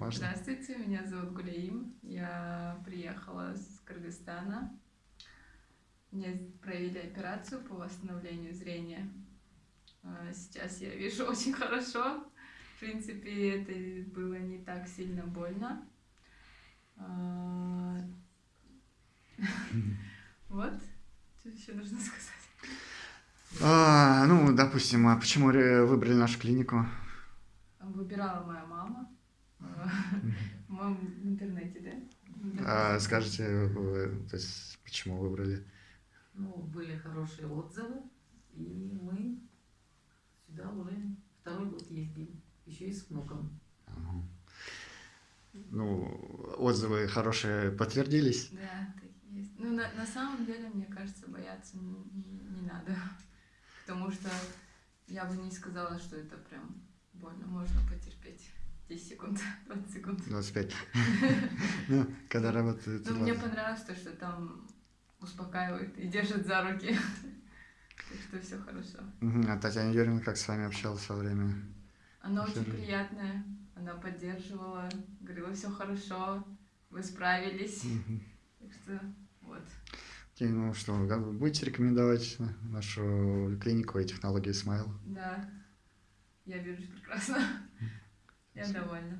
Важно. Здравствуйте, меня зовут Гулеим. Я приехала с Кыргызстана. Мне провели операцию по восстановлению зрения. А, Сейчас я вижу очень хорошо. В принципе, это было не так сильно больно. А, Вот. Что еще нужно сказать? А, ну, допустим, а почему выбрали нашу клинику? Выбирала моя мама. А, В моем интернете, да? А, скажите, вы, то есть, почему выбрали? Ну, были хорошие отзывы, и мы сюда уже второй год ездим, еще и с внуком. Ага. Ну, отзывы хорошие подтвердились. Да, так есть. Ну, на, на самом деле, мне кажется, бояться не, не- не надо. Потому что я бы не сказала, что это прям больно. Можно потерпеть 10 секунд, 20 секунд. 25. Ну, когда работает. Но мне 20. понравилось то, что там успокаивают и держат за руки. Так что все хорошо. А Татьяна Юрьевна как с вами общалась во время? Она очень приятная. Она поддерживала, говорила, все хорошо, вы справились. Так что вот. Окей, ну что, вы будете рекомендовать нашу клинику и технологии Смайл? Да, я вижусь прекрасно. Я довольна.